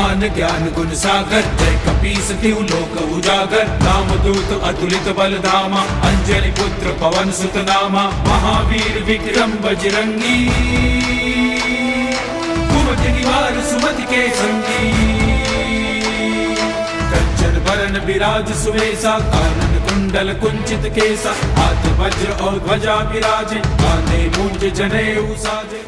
विद्यमान ज्ञान गुण सागर। जय कपीस लोक उजागर। नाम दूत अतुलित बल धामा अंजलि पुत्र पवन सुत नामा महावीर विक्रम बजरंगी। कुमति निवार सुमति के संगी। बरन विराज सुवेसा कानन कुंडल कुंचित केसा। हाथ वज्र और ध्वजा विराजे। कांधे मूंज जने साजे।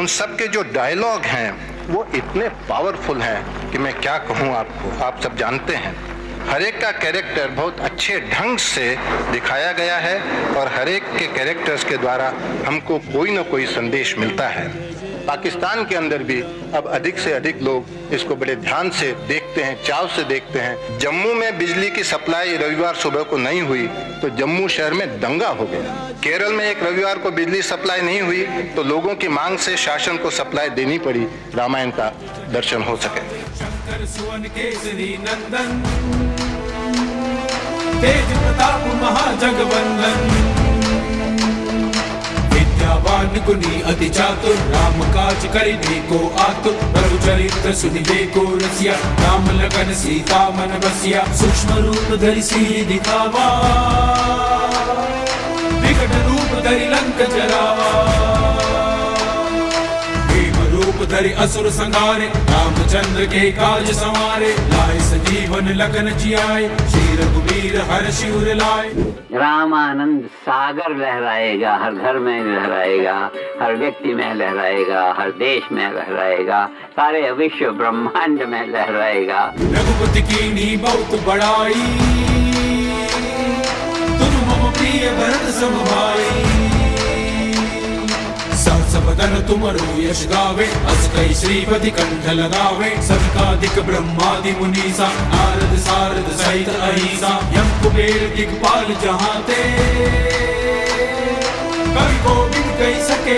उन सब के जो डायलॉग हैं वो इतने पावरफुल हैं कि मैं क्या कहूँ आपको? आप सब जानते हैं। हरेक का कैरेक्टर बहुत अच्छे ढंग से दिखाया गया है और हरेक के कैरेक्टर्स के द्वारा हमको कोई ना कोई संदेश मिलता है। पाकिस्तान के अंदर भी अब अधिक से अधिक लोग इसको बड़े ध्यान से देखते हैं, चाव से देखते हैं। जम्मू में बिजली की सप्लाई रविवार सुबह को नहीं हुई तो जम्मू शहर में दंगा हो गया। केरल में एक रविवार को बिजली सप्लाई नहीं हुई तो लोगों की मांग से शासन को सप्लाई देनी पड़ी, रामायण का दर्शन हो सके। तेज प्रताप महाजगवंदन विद्यावान अति चातुर राम काज करिबे को आतुर प्रभु चरित्र सुनिबे को रसिया, राम लगन सीता मन बसिया, सूक्ष्म रूप धरि सी दिखावा विकट रूप धरि लंक जरावा धरि असुर संहारे रामचंद्र के काज संवारे लाए सजीवन लगन जियाए श्री रघुवीर हर शिवर लाए। रामानंद सागर लहराएगा हर घर में लहराएगा हर व्यक्ति में लहराएगा हर देश में लहराएगा सारे विश्व ब्रह्मांड में लहराएगा। रघुपति की नी बहुत बड़ाई तुम मम प्रिय भरत सम भाई सहस बदन तुमरो यश गावे अस कई श्रीपति कंठ लगावे सनकादिक ब्रह्मादि मुनीसा, नारद सारद सहित अहिसा यम कुबेर दिगपाल जहाते। कवि गोविंद कई सके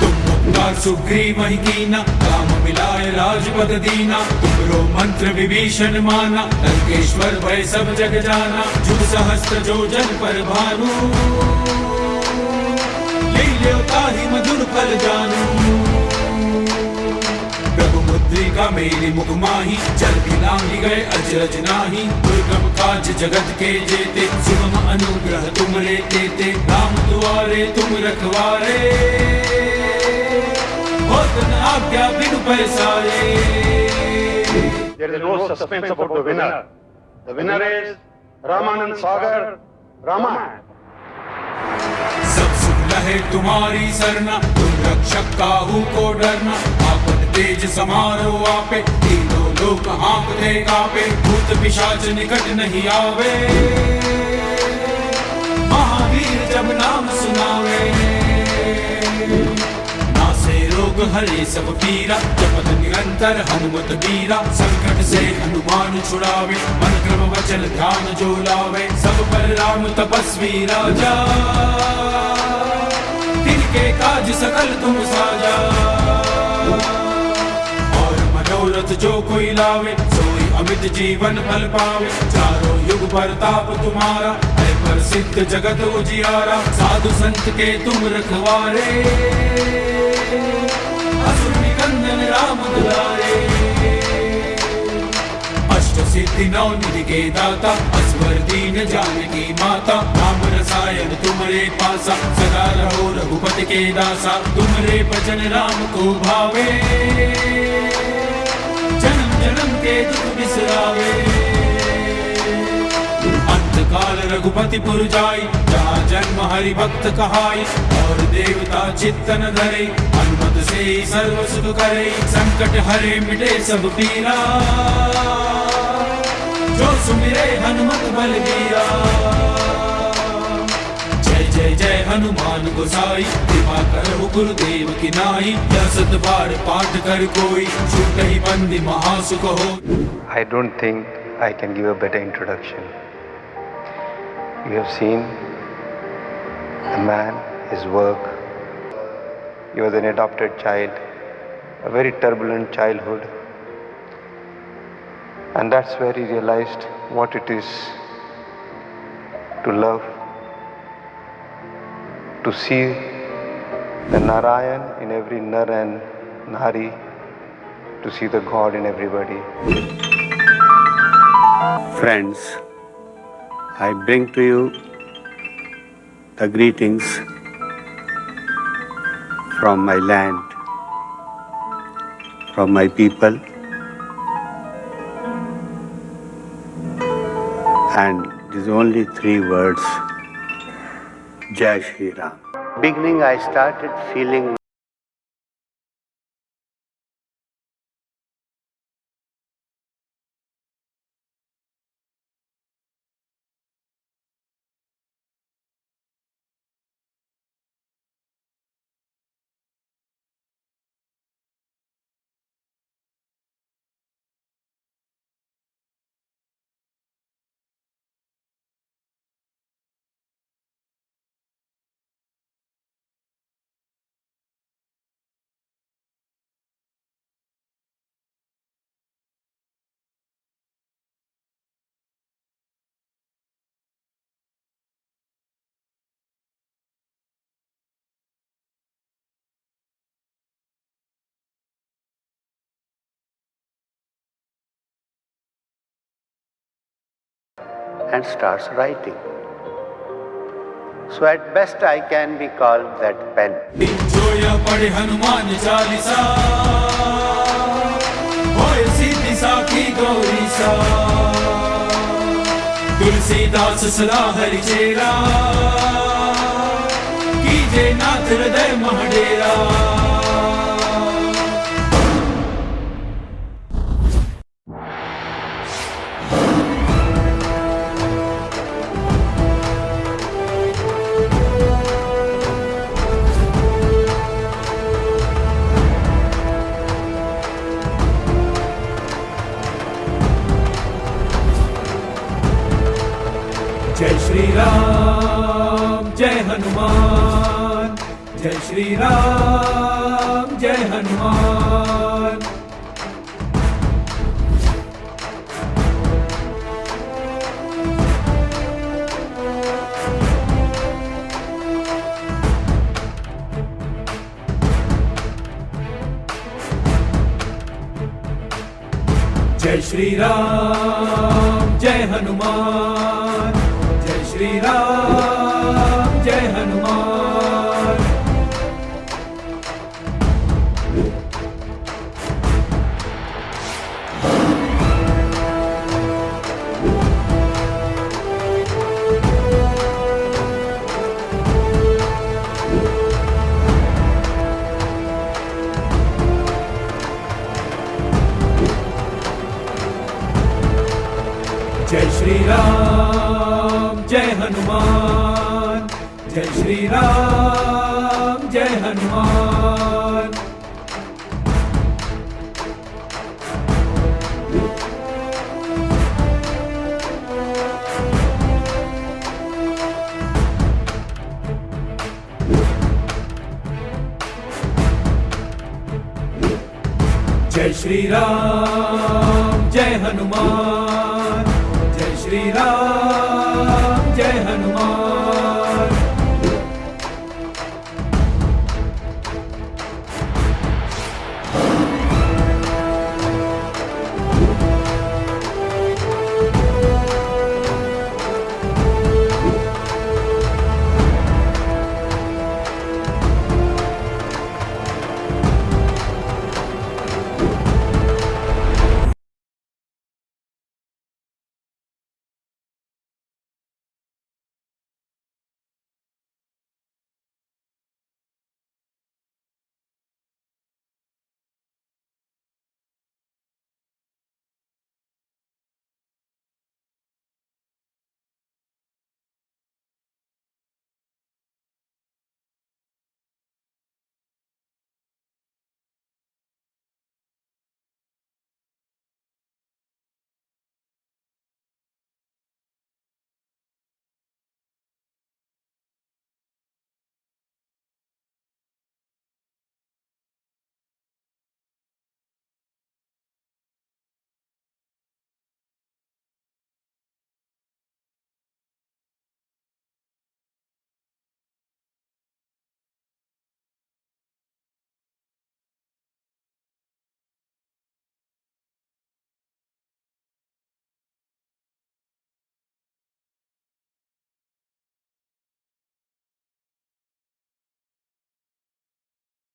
तुम उपकार सुग्रीव ही कीना राम मिलाए राजपद दीना, तुमरो मंत्र विभीषण माना लंकेश्वर भय सब जग जाना जुग सहस्त्र जो जन पर भानु। लील्यो मधुर फल जानू। प्रभु मुद्रिका मेरी मुख माही जल लांगी गए अजरज नाही। दुर्गम काज जगत के जेते सुगम अनुग्रह तुमरे तेते। राम दुआरे तुम रखवारे। आज्ञा बिनु पैसारे। There is no suspense about the winner. The winner is Ramanand Sagar, Ramayana. लहे तुम्हारी सरना। तुम रक्षक काहू को डरना। आपन तेज समारो आपे। तीनों लोक हाँकते कापे। भूत पिशाच निकट नहीं आवे। महावीर जब नाम सुनावे। हरे सब पीरा। जपत निरंतर हनुमत बीरा संकट से हनुमान छुड़ावे। मन क्रम वचन ध्यान जो लावे। सब पर राम तपस्वी राजा। तिनके काज सकल तुम साजा। और मनोरथ जो कोई लावे, सोई अमित जीवन फल पावे। चारों युग परताप तुम्हारा, है प्रसिद्ध जगत उजियारा साधु संत के तुम रखवारे। असुर निकंदन राम दुलारे। सिद्धि नौ निधि दाता असवर दीन जानकी माता। राम रसायन तुमरे पासा, सदा रहो रघुपति के दासा। तुमरे भजन राम को भावे। जन्म जन्म के दुख बिसरावे। काल रघुपति पुर जाई, जहाँ जन्म हरि भक्त कहाई, और देवता चित्तन धरे, हनुमत से सर्व सुख करे। संकट हरे मिटे सब पीरा। जो सुमिरे हनुमत जय जय हनुमान गोसाई, कृपा करो गुरुदेव की नाई। दसत बार पाठ कर कोई, छूट ही बंदी महासुख हो। I don't think I can give a better introduction you have seen the man his work He was an adopted child a very turbulent childhood. And that's where he realized what it is to love, to see the Narayan in every Nar and Nari, to see the God in everybody. Friends, I bring to you the greetings from my land, from my people, and these only three words Jai Shri Ram. Beginning, I started feeling and starts writing. So at best I can be called that pen. Tulsidas Hari चेरा नाथ हृदय हनुमान। जय श्री राम जय हनुमान। जय श्री राम जय हनुमान। जय श्री राम जय हनुमान। जय श्री राम, जय हनुमान। जय श्री राम, जय हनुमान। जय श्री राम, जय हनुमान।